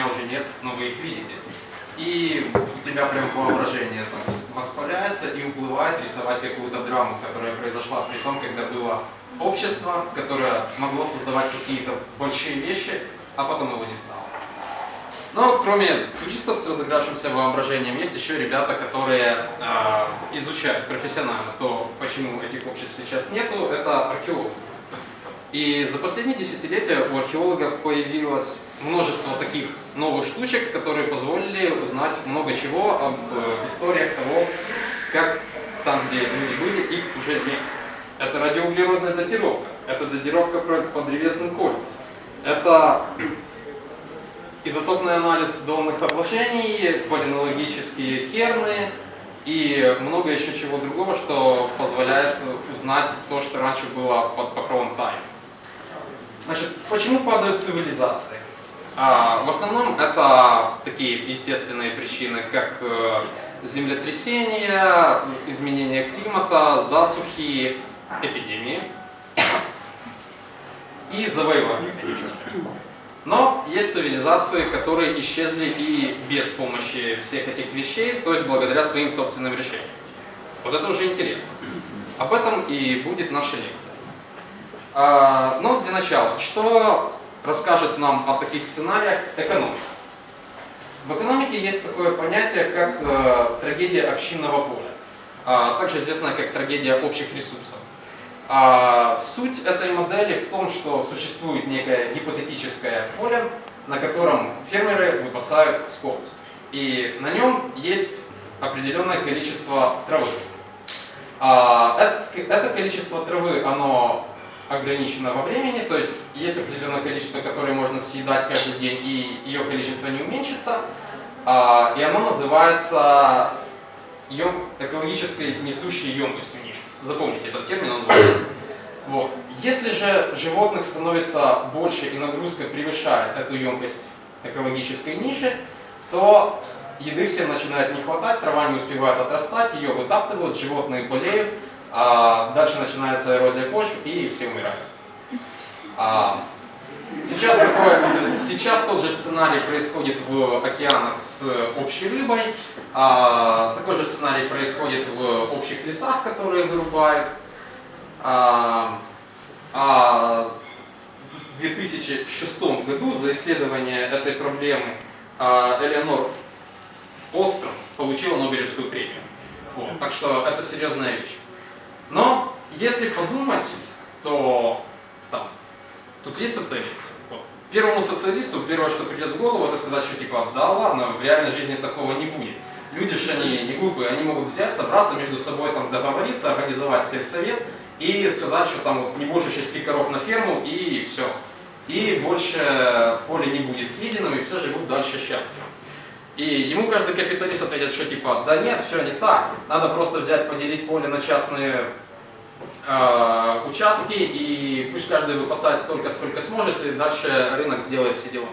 меня уже нет, но вы их видите. И у тебя прям воображение так воспаляется и уплывает рисовать какую-то драму, которая произошла при том, когда было общество, которое могло создавать какие-то большие вещи, а потом его не стало. Но кроме туристов с разыгравшимся воображением, есть еще ребята, которые э, изучают профессионально то, почему этих обществ сейчас нету, это археологи. И за последние десятилетия у археологов появилось множество таких новых штучек, которые позволили узнать много чего об э, историях того, как там, где люди были, их уже нет. Это радиоуглеродная датировка, это датировка по древесным кольцам, это изотопный анализ донных обложений, полинологические керны и много еще чего другого, что позволяет узнать то, что раньше было под покровом тайны. Значит, почему падают цивилизации? А, в основном это такие естественные причины, как э, землетрясения, изменение климата, засухи, эпидемии и завоевания. Но есть цивилизации, которые исчезли и без помощи всех этих вещей, то есть благодаря своим собственным решениям. Вот это уже интересно. Об этом и будет наша лекция. А, но для начала, что расскажет нам о таких сценариях экономика? В экономике есть такое понятие, как э, трагедия общинного поля, а, также известная как трагедия общих ресурсов. А суть этой модели в том, что существует некое гипотетическое поле, на котором фермеры выпасают скот. И на нем есть определенное количество травы. А это, это количество травы, оно ограничено во времени, то есть есть определенное количество, которое можно съедать каждый день, и ее количество не уменьшится. А, и оно называется экологической несущей емкостью ниши. Запомните этот термин, он важен. Вот. Если же животных становится больше и нагрузка превышает эту емкость экологической ниши, то еды всем начинает не хватать, трава не успевает отрастать, ее вытаптывают, животные болеют, а дальше начинается эрозия почв и все умирают. А, сейчас, такое, сейчас тот же сценарий происходит в океанах с общей рыбой, а, такой же сценарий происходит в общих лесах, которые вырубают. А, а в 2006 году за исследование этой проблемы а, Элеонор Остром получила Нобелевскую премию. Вот, так что это серьезная вещь. Но если подумать, то там, тут есть социалисты. Вот. Первому социалисту первое, что придет в голову, это сказать, что типа, да ладно, в реальной жизни такого не будет люди же они не глупые, они могут взять, собраться между собой, там, договориться, организовать сельсовет и сказать, что там вот не больше шести коров на ферму и все. И больше поле не будет съеденным, и все живут дальше счастливо. И ему каждый капиталист ответит, что типа, да нет, все не так, надо просто взять, поделить поле на частные э, участки, и пусть каждый выпасает столько, сколько сможет, и дальше рынок сделает все дела.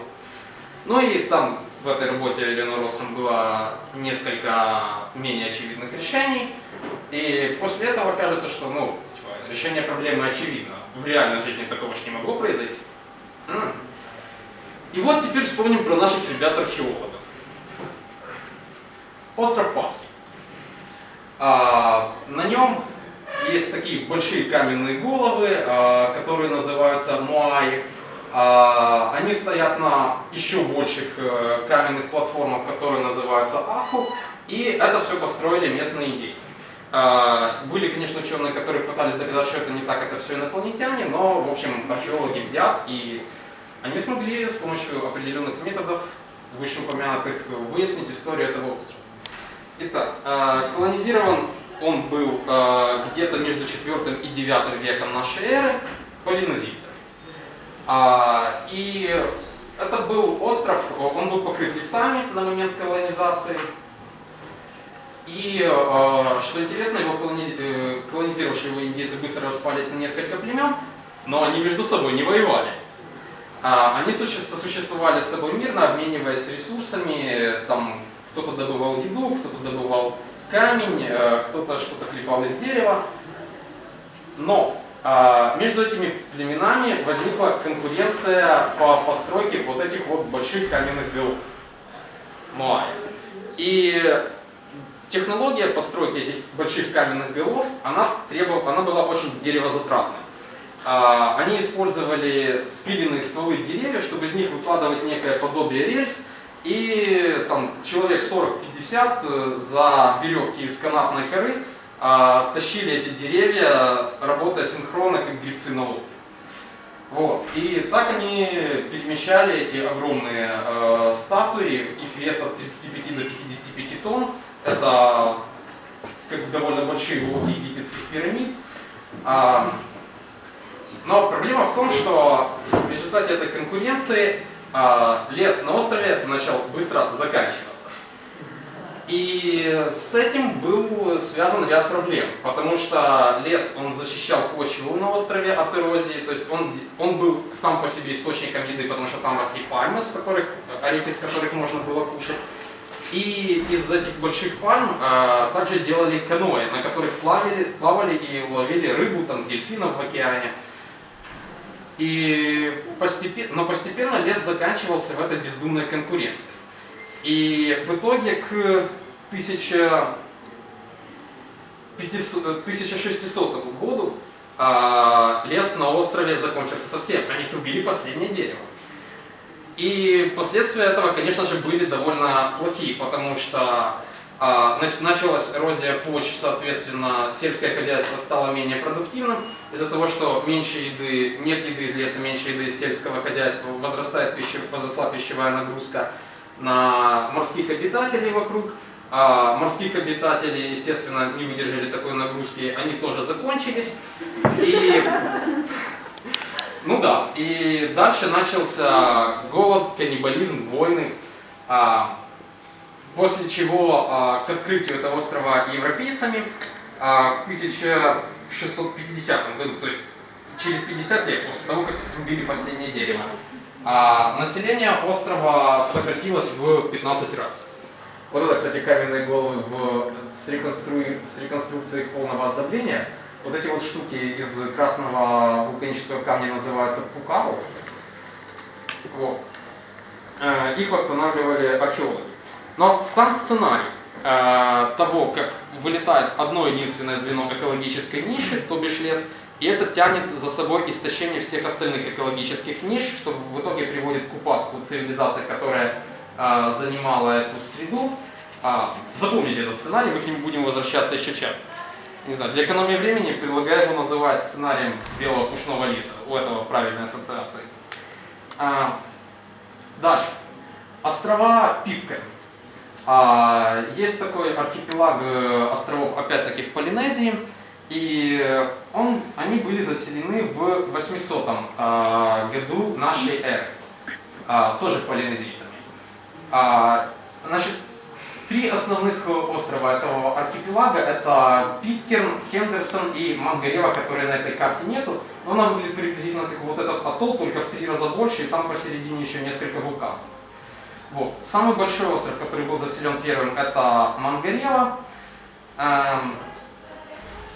Ну и там в этой работе Елены Россом было несколько менее очевидных решений. И после этого кажется, что ну, типа, решение проблемы очевидно. В реальной жизни такого же не могло произойти. И вот теперь вспомним про наших ребят-археологов. Остров Пасхи. А, на нем есть такие большие каменные головы, а, которые называются муаи. А, они стоят на еще больших э, каменных платформах, которые называются Аху, и это все построили местные индейцы. А, были, конечно, ученые, которые пытались доказать, что это не так, это все инопланетяне, но, в общем, археологи бдят, и они смогли с помощью определенных методов, вышеупомянутых, выяснить историю этого острова. Итак, колонизирован он был где-то между 4 и 9 веком нашей эры полинезийцами. А, и это был остров, он был покрыт лесами на момент колонизации. И, а, что интересно, его э, колонизировавшие его индейцы быстро распались на несколько племен, но они между собой не воевали. А, они сосуществовали с собой мирно, обмениваясь ресурсами, там кто-то добывал еду, кто-то добывал камень, э, кто-то что-то клепал из дерева. Но а, между этими племенами возникла конкуренция по постройке вот этих вот больших каменных голов. Моай. И технология постройки этих больших каменных голов, она, требовала, она была очень деревозатратной. А, они использовали спиленные стволы деревьев, чтобы из них выкладывать некое подобие рельс, и там человек 40-50 э, за веревки из канатной коры а, тащили эти деревья, работая синхронно, как грибцы на лодке. Вот. И так они перемещали эти огромные э, статуи, их вес от 35 до 55 тонн. Это как довольно большие блоки египетских пирамид. А, но проблема в том, что в результате этой конкуренции а, лес на острове начал быстро заканчиваться. И с этим был связан ряд проблем, потому что лес, он защищал почву на острове от эрозии, то есть он, он был сам по себе источником еды, потому что там росли пальмы, с которых, орехи, с которых можно было кушать. И из этих больших пальм а, также делали каноэ, на которых плавали, плавали и ловили рыбу, там, дельфинов в океане. И постепенно, но постепенно лес заканчивался в этой бездумной конкуренции. И в итоге к 1600 году а, лес на острове закончился совсем. Они срубили последнее дерево. И последствия этого, конечно же, были довольно плохие, потому что а, началась эрозия почв, соответственно, сельское хозяйство стало менее продуктивным. Из-за того, что меньше еды, нет еды из леса, меньше еды из сельского хозяйства, возрастает пище, возросла пищевая нагрузка на морских обитателей вокруг. А морских обитателей, естественно, не выдержали такой нагрузки, они тоже закончились. И, ну да, и дальше начался голод, каннибализм, войны. А, после чего а, к открытию этого острова европейцами а, в 1650 году, то есть через 50 лет после того, как срубили последнее дерево, а, население острова сократилось в 15 раз. Вот это, кстати, каменные головы в, с, реконстру... с реконструкцией полного оздобления. Вот эти вот штуки из красного вулканического камня называются пукау. Вот. Э, их восстанавливали археологи. Но сам сценарий э, того, как вылетает одно единственное звено экологической ниши, то бишь лес, и это тянет за собой истощение всех остальных экологических ниш, что в итоге приводит к упадку цивилизации, которая э, занимала эту среду. А, запомните этот сценарий, мы к нему будем возвращаться еще часто. Не знаю, для экономии времени предлагаю его называть сценарием белого пушного лиса. У этого правильной ассоциации. А, дальше. Острова Питкаль. А, есть такой архипелаг э, островов, опять-таки, в Полинезии. И он, они были заселены в 800 а, году нашей эры. А, тоже полинезийцами. Значит, три основных острова этого архипелага это Питкерн, Хендерсон и Мангарева, которые на этой карте нету. Но она выглядит приблизительно как вот этот атолл, только в три раза больше, и там посередине еще несколько вулканов. Вот. Самый большой остров, который был заселен первым, это Мангарева. Эм,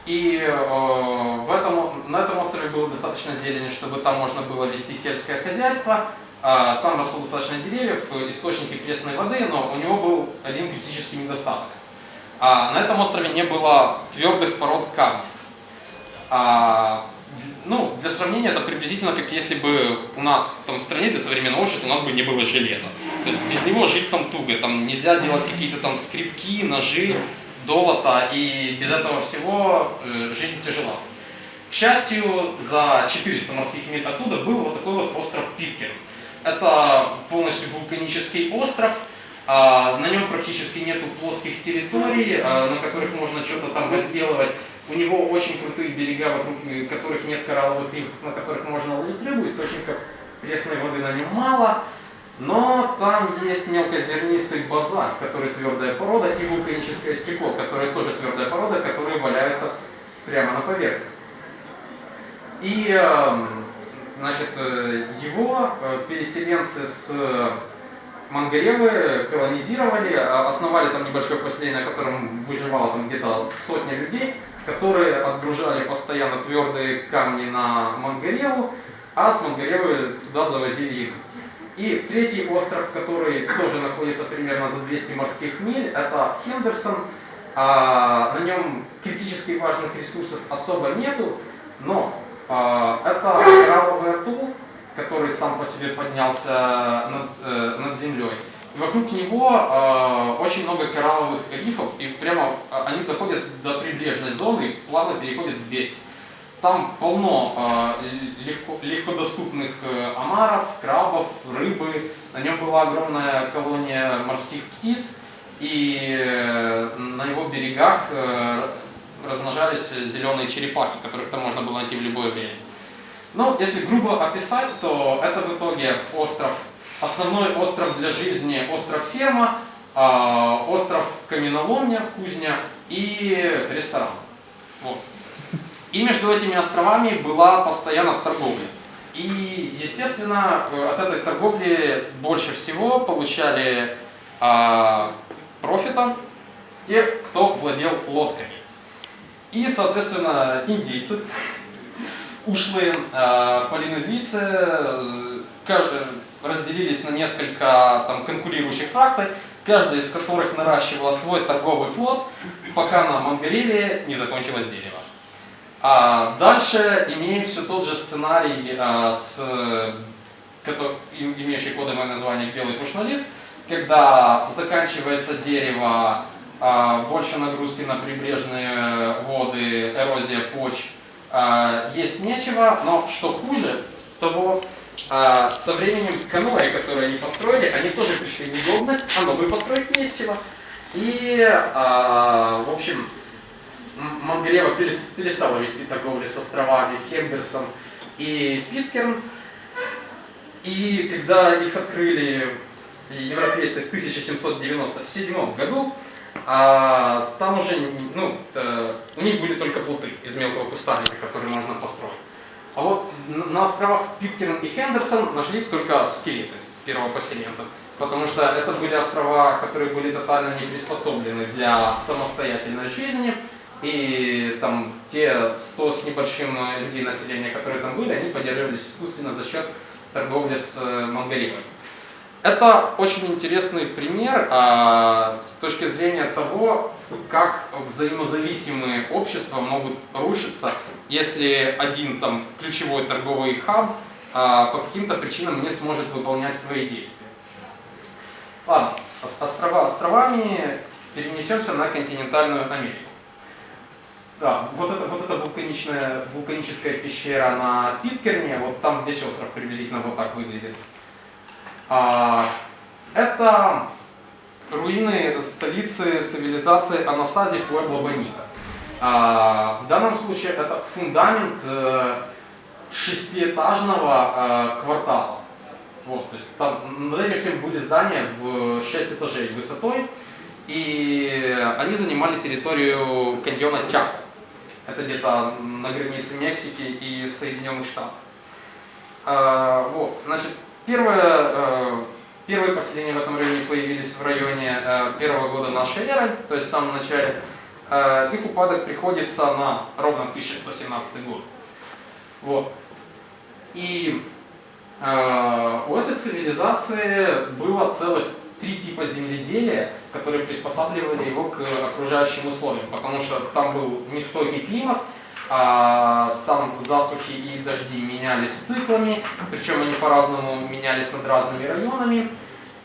и э, в этом, на этом острове было достаточно зелени, чтобы там можно было вести сельское хозяйство. Э, там росло достаточно деревьев, источники пресной воды, но у него был один критический недостаток. А на этом острове не было твердых пород камня. А, ну, для сравнения, это приблизительно как если бы у нас там, в стране для современного общества у нас бы не было железа. Без него жить там туго, там нельзя делать какие-то там скрипки, ножи, долота, и без этого всего э, жизнь тяжела. К счастью, за 400 морских миль оттуда был вот такой вот остров Питкер. Это полностью вулканический остров, а, на нем практически нету плоских территорий, а, на которых можно что-то там разделывать. У него очень крутые берега, вокруг э, которых нет коралловых рифов, на которых можно ловить рыбу, источников пресной воды на нем мало. Но там есть мелкозернистый базальт, который твердая порода, и вулканическое стекло, которое тоже твердая порода, которые валяются прямо на поверхности. И э, Значит, э, его э, переселенцы с Мангаревы колонизировали, а, основали там небольшое поселение, на котором выживало там где-то сотня людей, которые отгружали постоянно твердые камни на Мангареву, а с Мангаревы туда завозили еду. И третий остров, который тоже находится примерно за 200 морских миль, это Хендерсон. А, на нем критически важных ресурсов особо нету, но а, это коралловый атолл, который сам по себе поднялся над, э, над землей. И вокруг него э, очень много коралловых рифов, и прямо э, они доходят до прибрежной зоны, плавно переходят в берег. Там полно э, легко, легкодоступных э, омаров, крабов, рыбы. На нем была огромная колония морских птиц, и э, на его берегах э, размножались зеленые черепахи, которых там можно было найти в любое время. Ну, если грубо описать, то это в итоге остров, основной остров для жизни, остров ферма, э, остров каменоломня, кузня и ресторан. Вот. И между этими островами была постоянно торговля. И, естественно, э, от этой торговли больше всего получали а, профита те, кто владел лодками. И, соответственно, индейцы, ушлые э, полинезийцы э, разделились на несколько там, конкурирующих фракций, каждая из которых наращивала свой торговый флот, пока на Мангареле не закончилось дерево. А дальше имеем все тот же сценарий, а, с, который, имеющий кодовое название «Белый пушнолист», когда заканчивается дерево, а, больше нагрузки на прибрежные воды, эрозия почв, а, есть нечего, но что хуже, того а, со временем каноэ, которые они построили, они тоже пришли в негодность, а новые построить не с чего. И, а, в общем, Мангелева перестала вести торговлю с островами Хемберсон и Питкерн. И когда их открыли европейцы в 1797 году, а, там уже, ну, э, у них были только плоты из мелкого кустарника, которые можно построить. А вот на островах Питкерн и Хендерсон нашли только скелеты первопоселенцев, потому что это были острова, которые были тотально не приспособлены для самостоятельной жизни, и там те 100 с небольшим людей населения, которые там были, они поддерживались искусственно за счет торговли с э, Монголией. Это очень интересный пример а, с точки зрения того, как взаимозависимые общества могут рушиться, если один там ключевой торговый хаб а, по каким-то причинам не сможет выполнять свои действия. Ладно, острова островами перенесемся на континентальную Америку. Да, вот это, вот эта вулканичная, вулканическая пещера на Питкерне, вот там весь остров приблизительно вот так выглядит. А, это руины столицы цивилизации Анасази Пуэбло Бонита. А, в данном случае это фундамент э, шестиэтажного э, квартала. Вот, то есть там, над этим всем были здания в 6 этажей высотой, и они занимали территорию каньона Чако. Это где-то на границе Мексики и Соединенных Штатов. А, вот, значит, первое, э, первые поселения в этом районе появились в районе э, первого года нашей эры, то есть в самом начале. Э, их упадок приходится на ровно 1117 год. Вот. И у этой цивилизации было целых три типа земледелия, которые приспосабливали его к окружающим условиям, потому что там был нестойкий климат, а, там засухи и дожди менялись циклами, причем они по-разному менялись над разными районами.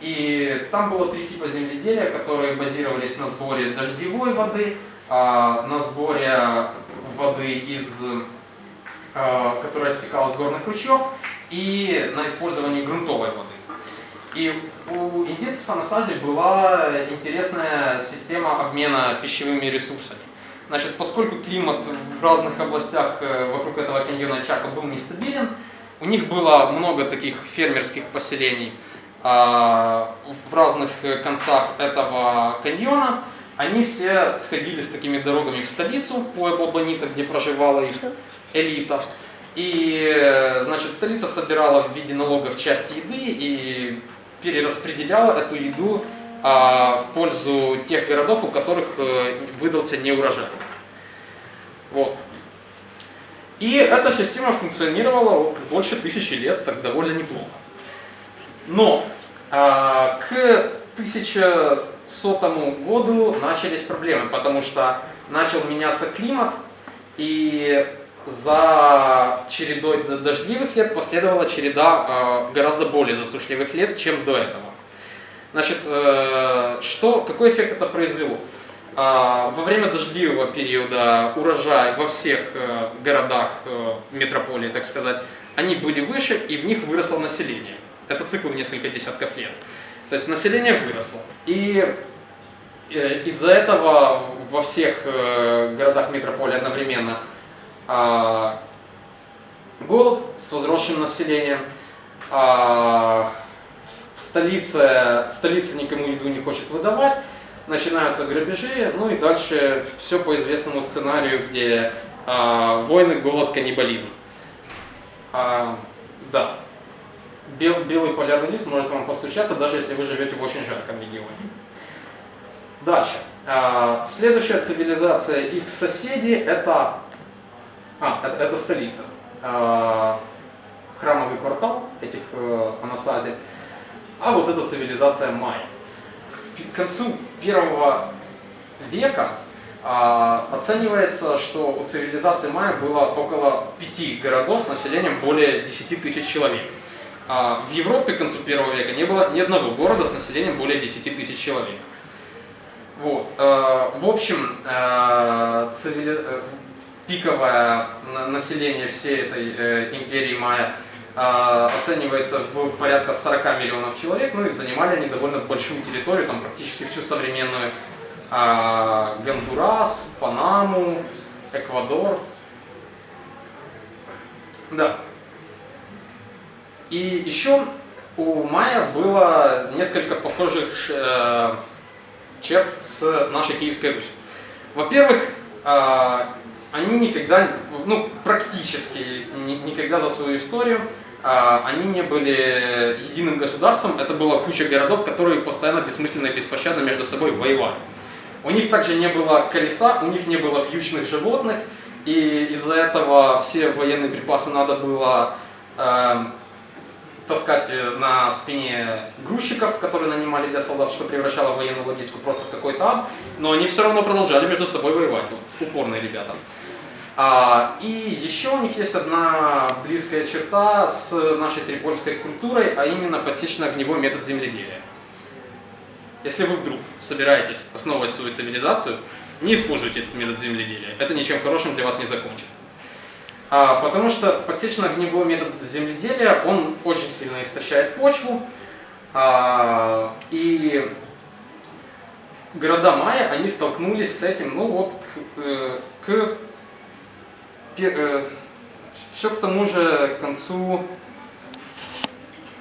И там было три типа земледелия, которые базировались на сборе дождевой воды, а, на сборе воды из а, которая стекала с горных ручьев, и на использовании грунтовой воды. И у индейцев Анасази была интересная система обмена пищевыми ресурсами. Значит, поскольку климат в разных областях э, вокруг этого каньона Чака был нестабилен, у них было много таких фермерских поселений а, в разных концах этого каньона. Они все сходили с такими дорогами в столицу, Пуэбо Бонита, где проживала их элита. И, значит, столица собирала в виде налогов часть еды и перераспределяла эту еду а, в пользу тех городов, у которых э, выдался неурожай. Вот. И эта система функционировала больше тысячи лет, так довольно неплохо. Но а, к 1100 году начались проблемы, потому что начал меняться климат, и за чередой дождливых лет последовала череда э, гораздо более засушливых лет, чем до этого. Значит, э, что, какой эффект это произвело? Э, во время дождливого периода урожай во всех э, городах э, метрополии, так сказать, они были выше, и в них выросло население. Это цикл несколько десятков лет. То есть население выросло. И из-за этого во всех городах метрополии одновременно а, голод с возросшим населением, а, в столице, столица никому еду не хочет выдавать, начинаются грабежи, ну и дальше все по известному сценарию, где а, войны, голод, каннибализм. А, да, Бел, белый полярный лист может вам постучаться, даже если вы живете в очень жарком регионе. Дальше. А, следующая цивилизация их соседи это а, это, это столица. А, храмовый квартал этих э, Анасази. А вот эта цивилизация майя. К концу первого века а, оценивается, что у цивилизации майя было около пяти городов с населением более 10 тысяч человек. А, в Европе к концу первого века не было ни одного города с населением более 10 тысяч человек. Вот. Э, в общем, э, цивили пиковое население всей этой э, империи майя э, оценивается в порядка 40 миллионов человек, ну и занимали они довольно большую территорию, там практически всю современную э, Гондурас, Панаму, Эквадор. Да. И еще у майя было несколько похожих э, черт с нашей Киевской Русью. Во-первых, э, они никогда, ну, практически никогда за свою историю, а, они не были единым государством, это была куча городов, которые постоянно бессмысленно и беспощадно между собой воевали. У них также не было колеса, у них не было вьючных животных, и из-за этого все военные припасы надо было э, таскать на спине грузчиков, которые нанимали для солдат, что превращало военную логистику просто в какой-то ад, но они все равно продолжали между собой воевать, вот, упорные ребята. А, и еще у них есть одна близкая черта с нашей трипольской культурой, а именно подсечно-огневой метод земледелия. Если вы вдруг собираетесь основывать свою цивилизацию, не используйте этот метод земледелия. Это ничем хорошим для вас не закончится. А, потому что подсечно-огневой метод земледелия, он очень сильно истощает почву. А, и города майя, они столкнулись с этим, ну вот, к, э, к все к тому же концу,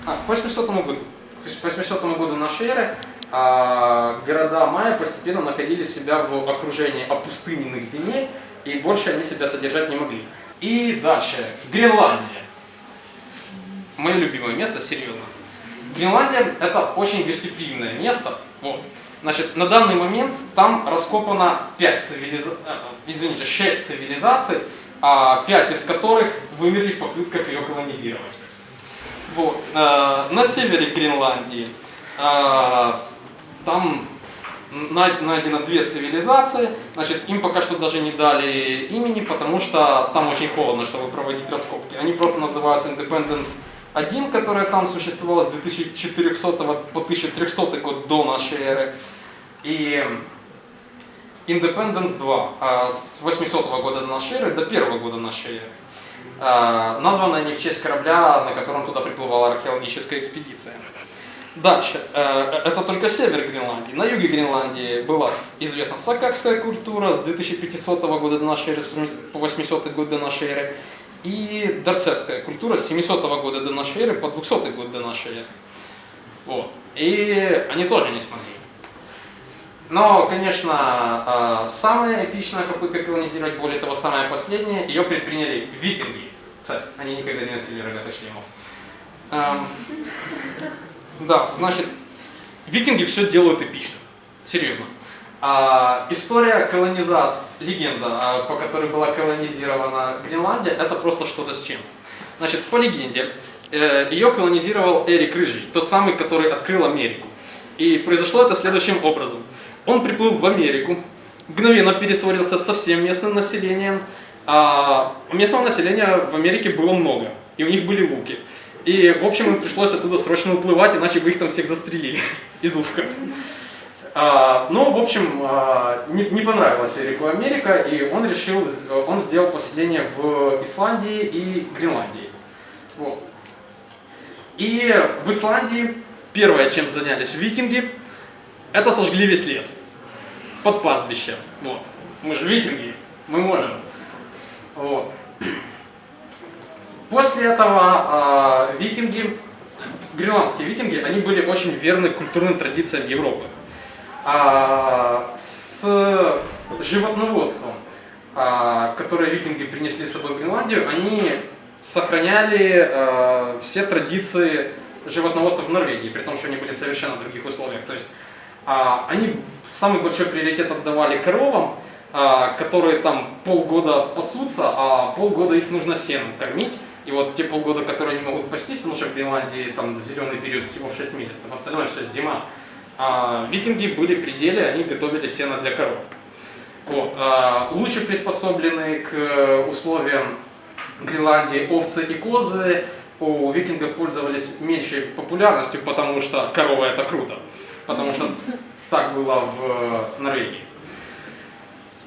а, к 800 году, к 800 году нашей эры а, города майя постепенно находили себя в окружении опустыненных земель, и больше они себя содержать не могли. И дальше, Гренландия. Мое любимое место, серьезно. Гренландия это очень гостеприимное место. Вот. Значит, на данный момент там раскопано 5 цивилизаций, э, извините, 6 цивилизаций, пять из которых вымерли в попытках ее колонизировать. Вот. Э, на севере Гренландии э, там найдено две цивилизации, значит, им пока что даже не дали имени, потому что там очень холодно, чтобы проводить раскопки. Они просто называются Independence 1, которая там существовала с 2400 по 1300 год до нашей эры. И Independence 2 а, с 800 года до нашей эры до 1 года нашей эры. А, названы они в честь корабля, на котором туда приплывала археологическая экспедиция. Дальше. Э, это только север Гренландии. На юге Гренландии была известна сакакская культура с 2500 года до нашей эры по 800 год до нашей эры. И дарсетская культура с 700 года до нашей эры по 200 год до нашей эры. Вот. И они тоже не смогли. Но, конечно, а, самая эпичная попытка колонизировать, более того, самая последняя, ее предприняли викинги. Кстати, они никогда не носили рогатых шлемов. Да, значит, викинги все делают эпично. Серьезно. А, история колонизации, легенда, а, по которой была колонизирована Гренландия, это просто что-то с чем. Значит, по легенде, э, ее колонизировал Эрик Рыжий, тот самый, который открыл Америку. И произошло это следующим образом. Он приплыл в Америку, мгновенно пересварился со всем местным населением. А местного населения в Америке было много, и у них были луки. И, в общем, им пришлось оттуда срочно уплывать, иначе бы их там всех застрелили из луков. А, ну, в общем, а, не, не понравилась Эрику Америка, и он решил, он сделал поселение в Исландии и Гренландии. Вот. И в Исландии первое, чем занялись викинги, это сожгли весь лес под пастбищем. Вот. Мы же викинги, мы можем. Вот. После этого э, викинги, гренландские викинги, они были очень верны культурным традициям Европы. А, с животноводством, а, которое викинги принесли с собой в Гренландию, они сохраняли а, все традиции животноводства в Норвегии, при том, что они были в совершенно других условиях. То есть они самый большой приоритет отдавали коровам, а, которые там полгода пасутся, а полгода их нужно сеном кормить. И вот те полгода, которые они могут пастись, потому что в Гренландии там зеленый период всего 6 месяцев, остальное все зима. А, викинги были при деле, они готовили сено для коров. Вот. А, лучше приспособлены к условиям Гренландии овцы и козы у викингов пользовались меньшей популярностью, потому что корова это круто. Потому что так было в Норвегии.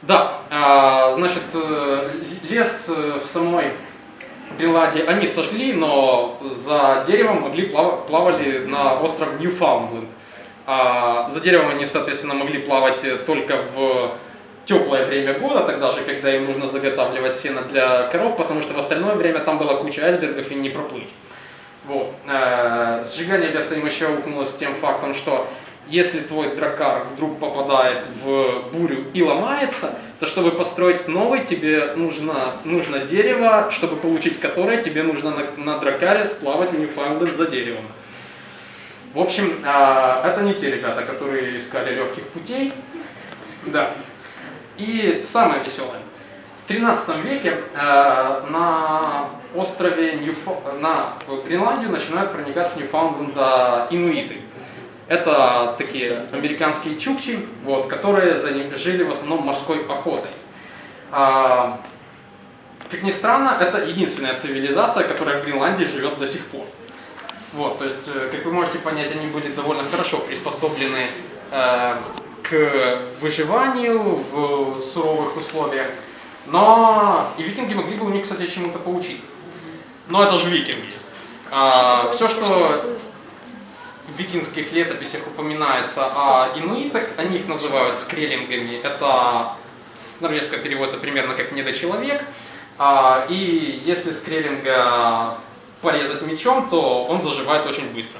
Да, а, значит, э, лес в самой Гренландии они сожгли, но за деревом могли плавали на остров Ньюфаундленд. А за деревом они, соответственно, могли плавать только в теплое время года, тогда же, когда им нужно заготавливать сено для коров, потому что в остальное время там была куча айсбергов и не проплыть. Вот. Э, сжигание леса им еще укнулось тем фактом, что если твой дракар вдруг попадает в бурю и ломается, то чтобы построить новый, тебе нужно, нужно дерево, чтобы получить которое, тебе нужно на, на дракаре сплавать в Ньюфаундленд за деревом. В общем, а, это не те ребята, которые искали легких путей. Да. И самое веселое. В 13 веке а, на острове Ньюфо... на Гренландию начинают проникать с Ньюфаундленда инуиты. Это такие американские чукчи, вот, которые жили в основном морской охотой. А, как ни странно, это единственная цивилизация, которая в Гренландии живет до сих пор. Вот, то есть, э, как вы можете понять, они были довольно хорошо приспособлены э, к выживанию в суровых условиях. Но и викинги могли бы у них, кстати, чему-то поучиться. Но это же викинги. А, все, что в викингских летописях упоминается о инуитах, они их называют скреллингами. Это с норвежского переводится примерно как недочеловек. А, и если скреллинга порезать мечом, то он заживает очень быстро.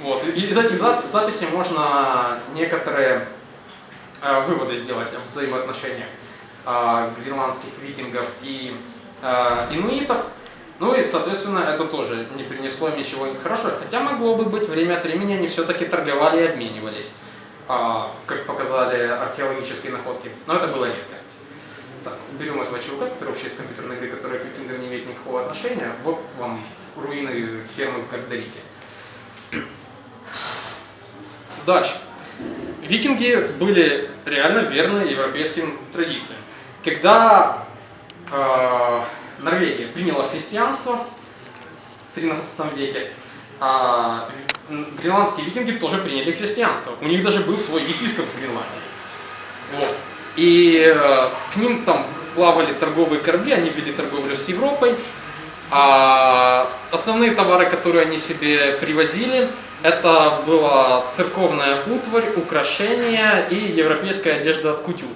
Вот. И из этих записей можно некоторые э, выводы сделать о взаимоотношениях э, гренландских викингов и инуитов. Ну и, соответственно, это тоже не принесло ничего хорошего. Хотя могло бы быть, время от времени они все-таки торговали и обменивались, э, как показали археологические находки. Но это было редко. Так, берем этого чувака, который вообще из компьютерной игры, который к викингам не имеет никакого отношения. Вот вам руины фермы в. Дальше. Викинги были реально верны европейским традициям. Когда э, Норвегия приняла христианство в 13 веке, э, гренландские викинги тоже приняли христианство. У них даже был свой епископ в Гренландии. Вот. И э, к ним там плавали торговые корабли, они вели торговлю с Европой. А основные товары, которые они себе привозили, это была церковная утварь, украшения и европейская одежда от кутюр.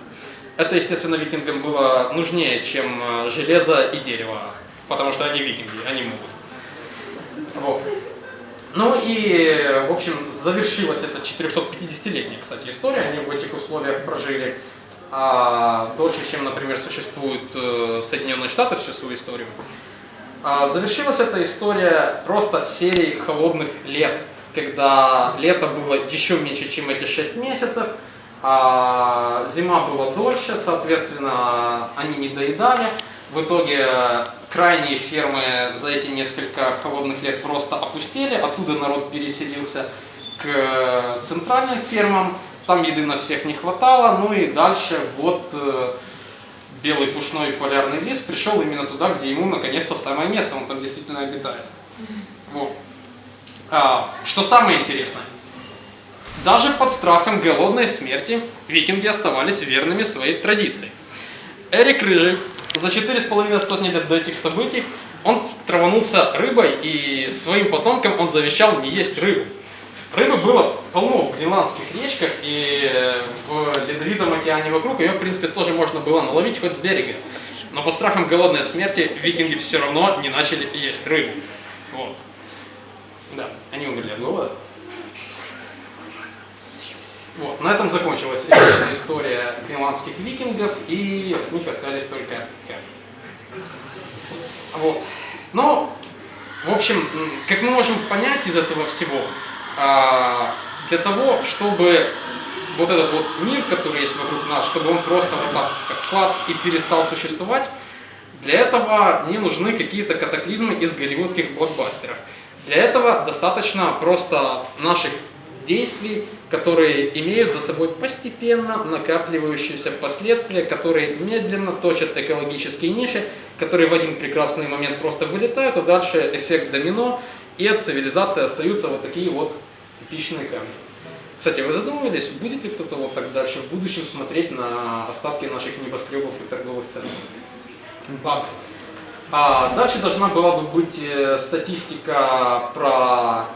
Это, естественно, викингам было нужнее, чем э, железо и дерево, потому что они викинги, они могут. Вот. Ну и, в общем, завершилась эта 450-летняя, кстати, история. Они в этих условиях прожили а, дольше, чем, например, существуют э, Соединенные Штаты всю свою историю. А, завершилась эта история просто серией холодных лет, когда лето было еще меньше, чем эти 6 месяцев, а зима была дольше, соответственно, они не доедали. В итоге крайние фермы за эти несколько холодных лет просто опустили, оттуда народ переселился к центральным фермам, там еды на всех не хватало, ну и дальше вот э, белый пушной полярный лис пришел именно туда, где ему наконец-то самое место, он там действительно обитает. Вот. А, что самое интересное, даже под страхом голодной смерти викинги оставались верными своей традиции. Эрик Рыжий за четыре с половиной сотни лет до этих событий он траванулся рыбой и своим потомкам он завещал не есть рыбу. Рыбы было полно в гренландских речках и в ледовитом океане вокруг. Ее, в принципе, тоже можно было наловить хоть с берега. Но под страхом голодной смерти викинги все равно не начали есть рыбу. Вот. Да, они умерли от голода. Вот, на этом закончилась история гренландских викингов, и от них остались только Вот. Но, в общем, как мы можем понять из этого всего, а, для того, чтобы вот этот вот мир, который есть вокруг нас, чтобы он просто вот так как клац и перестал существовать, для этого не нужны какие-то катаклизмы из голливудских блокбастеров. Для этого достаточно просто наших действий, которые имеют за собой постепенно накапливающиеся последствия, которые медленно точат экологические ниши, которые в один прекрасный момент просто вылетают, а дальше эффект домино, и от цивилизации остаются вот такие вот эпичные камни. Кстати, вы задумывались, будет ли кто-то вот так дальше в будущем смотреть на остатки наших небоскребов и торговых центров? Да. А дальше должна была бы быть э, статистика про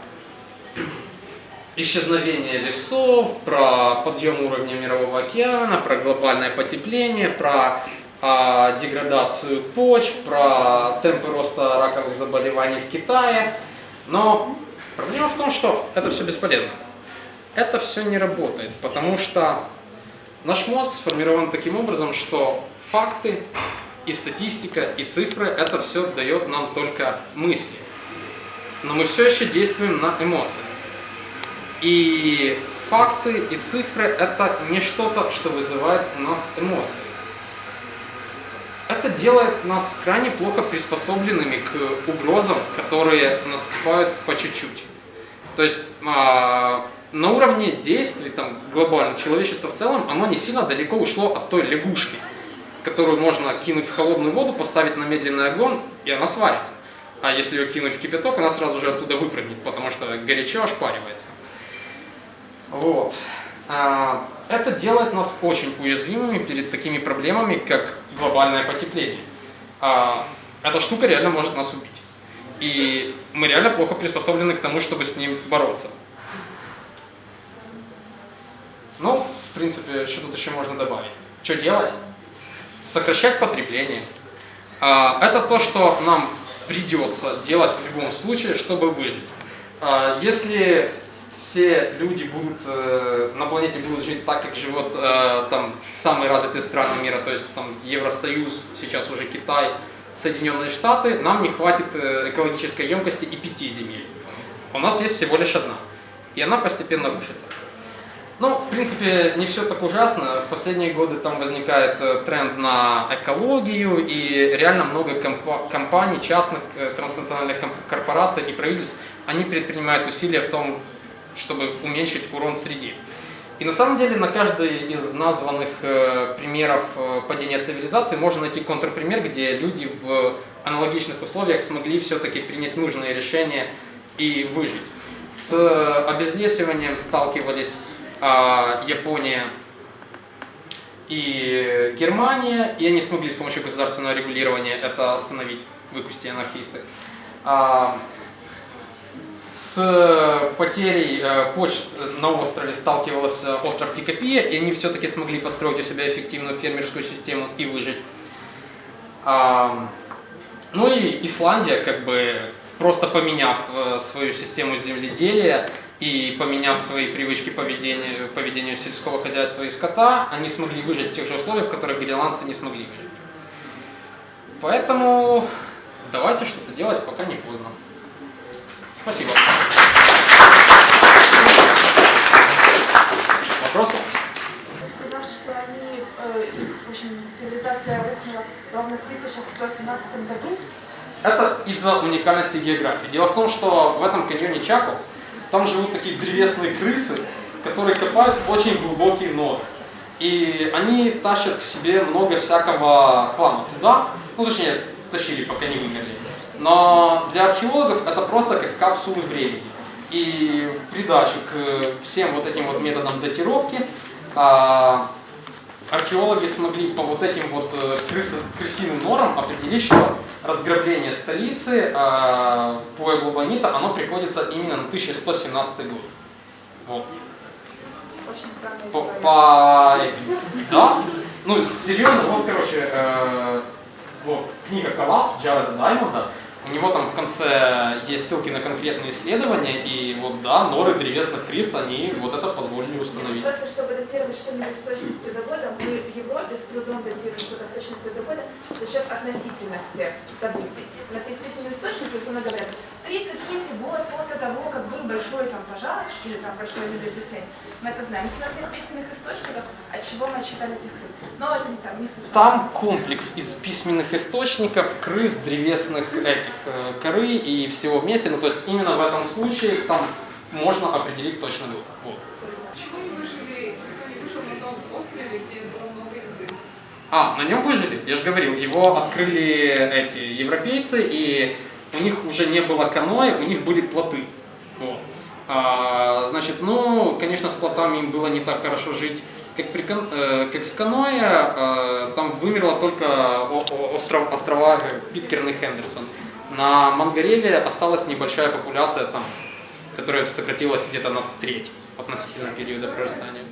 исчезновение лесов, про подъем уровня мирового океана, про глобальное потепление, про а, деградацию почв, про темпы роста раковых заболеваний в Китае. Но проблема в том, что это все бесполезно. Это все не работает, потому что наш мозг сформирован таким образом, что факты и статистика, и цифры, это все дает нам только мысли. Но мы все еще действуем на эмоциях. И факты и цифры это не что-то, что вызывает у нас эмоции. Это делает нас крайне плохо приспособленными к угрозам, которые наступают по чуть-чуть. То есть а, на уровне действий там, глобально человечество в целом, оно не сильно далеко ушло от той лягушки, которую можно кинуть в холодную воду, поставить на медленный огонь, и она сварится. А если ее кинуть в кипяток, она сразу же оттуда выпрыгнет, потому что горячо ошпаривается. Вот. А, это делает нас очень уязвимыми перед такими проблемами, как глобальное потепление. А, эта штука реально может нас убить. И мы реально плохо приспособлены к тому, чтобы с ним бороться. Ну, в принципе, что тут еще можно добавить? Что делать? Сокращать потребление. А, это то, что нам придется делать в любом случае, чтобы выжить. Если все люди будут э, на планете будут жить так, как живут э, там самые развитые страны мира, то есть там Евросоюз, сейчас уже Китай, Соединенные Штаты, нам не хватит э, экологической емкости и пяти земель. У нас есть всего лишь одна, и она постепенно рушится. Ну, в принципе, не все так ужасно. В последние годы там возникает э, тренд на экологию, и реально много комп компаний, частных, э, транснациональных корпораций и правительств, они предпринимают усилия в том, чтобы уменьшить урон среде. И на самом деле на каждый из названных э, примеров э, падения цивилизации можно найти контрпример, где люди в аналогичных условиях смогли все-таки принять нужные решения и выжить. С обезлесиванием сталкивались э, Япония и Германия, и они смогли с помощью государственного регулирования это остановить, выпустить анархисты. С потерей э, почт на острове сталкивалась э, остров Тикопия, и они все-таки смогли построить у себя эффективную фермерскую систему и выжить. Ну и Исландия, как бы просто поменяв э, свою систему земледелия и поменяв свои привычки поведения, поведению сельского хозяйства и скота, они смогли выжить в тех же условиях, в которых гренландцы не смогли выжить. Поэтому давайте что-то делать, пока не поздно. Спасибо. Вопросы? Сказав, что они, э, в общем, цивилизация рухнула ровно в 1117 году. Это из-за уникальности географии. Дело в том, что в этом каньоне Чако там живут такие древесные крысы, которые копают очень глубокие норы. И они тащат к себе много всякого хлама туда, ну точнее, тащили, пока не вымерли. Но для археологов это просто как капсулы времени. И в придачу к всем вот этим вот методам датировки а, археологи смогли по вот этим вот э, крысы, крысиным норам определить, что разграбление столицы э, Пуэбло Бонита, оно приходится именно на 1117 год. Вот. По, по этим, да? Ну, серьезно, вот, короче, э, вот, книга «Коллапс» Джареда Даймонда, у него там в конце есть ссылки на конкретные исследования, и вот, да, норы древесных крис, они вот это позволили установить. Просто чтобы датировать что-нибудь с точностью до года, мы в Европе с трудом датируем что-то с точностью до года за счет относительности событий. У нас есть письменный источник, то есть он говорят, 33 год после того, как был большой там пожар или там большое землетрясение. Мы это знаем. Если у нас нет письменных источников, от чего мы отчитали этих крыс? Но это не там, не суть. Там комплекс из письменных источников, крыс, древесных этих э, коры и всего вместе. Ну, то есть именно в этом случае там можно определить точно год. Вот. Почему не выжили, никто не выжил на том острове, где было много игры? А, на нем выжили, я же говорил, его открыли эти европейцы, и у них уже не было каноэ, у них были плоты. Вот. А, значит, ну, конечно, с плотами им было не так хорошо жить, как, при, э, как с каноэ. Э, там вымерло только остров, острова э, Питкерн и Хендерсон. На Мангареве осталась небольшая популяция там, которая сократилась где-то на треть относительно периода прорастания.